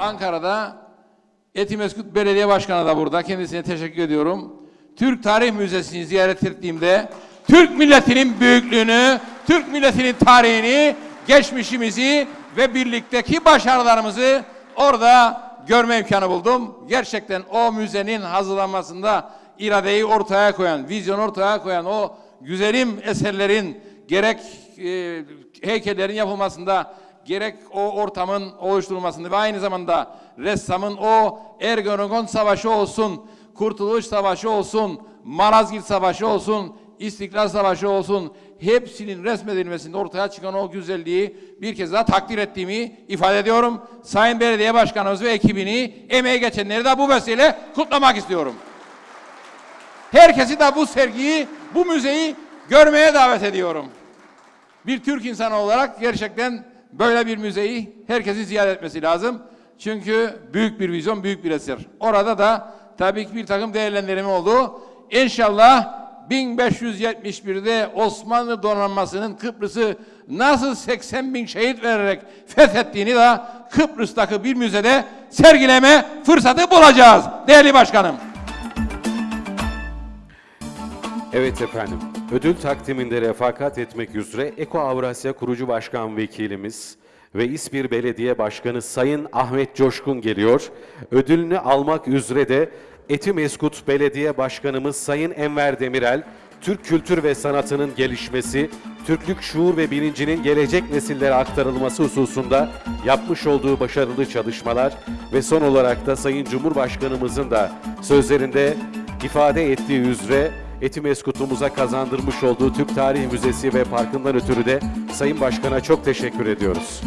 Ankara'da Etimeskut Belediye Başkanı da burada. Kendisine teşekkür ediyorum. Türk Tarih Müzesi'ni ziyaret ettiğimde Türk milletinin büyüklüğünü, Türk milletinin tarihini, geçmişimizi ve birlikteki başarılarımızı orada görme imkanı buldum. Gerçekten o müzenin hazırlanmasında iradeyi ortaya koyan, vizyonu ortaya koyan o güzelim eserlerin gerek e, heykellerin yapılmasında gerek o ortamın oluşturulmasında ve aynı zamanda ressamın o Ergenekon Savaşı olsun, Kurtuluş Savaşı olsun, Malazgirt Savaşı olsun, İstiklal Savaşı olsun hepsinin resmedilmesinde ortaya çıkan o güzelliği bir kez daha takdir ettiğimi ifade ediyorum. Sayın Belediye Başkanımız ve ekibini emeği geçenleri de bu vesileyle kutlamak istiyorum. Herkesi de bu sergiyi, bu müzeyi görmeye davet ediyorum. Bir Türk insanı olarak gerçekten böyle bir müzeyi herkesin ziyaret etmesi lazım. Çünkü büyük bir vizyon, büyük bir eser. Orada da tabii ki bir takım değerlendirme oldu. İnşallah 1571'de Osmanlı donanmasının Kıbrıs'ı nasıl 80 bin şehit vererek fethettiğini de Kıbrıs'taki bir müzede sergileme fırsatı bulacağız değerli başkanım. Evet efendim. Ödül takdiminde refakat etmek üzere Eko Avrasya Kurucu Başkan Vekilimiz ve İspir Belediye Başkanı Sayın Ahmet Coşkun geliyor. Ödülünü almak üzere de Etimeskut Belediye Başkanımız Sayın Enver Demirel, Türk kültür ve sanatının gelişmesi, Türklük şuur ve bilincinin gelecek nesillere aktarılması hususunda yapmış olduğu başarılı çalışmalar ve son olarak da Sayın Cumhurbaşkanımızın da sözlerinde ifade ettiği üzere Etimeskut'umuza kazandırmış olduğu Türk Tarih Müzesi ve Parkı'ndan ötürü de Sayın Başkan'a çok teşekkür ediyoruz.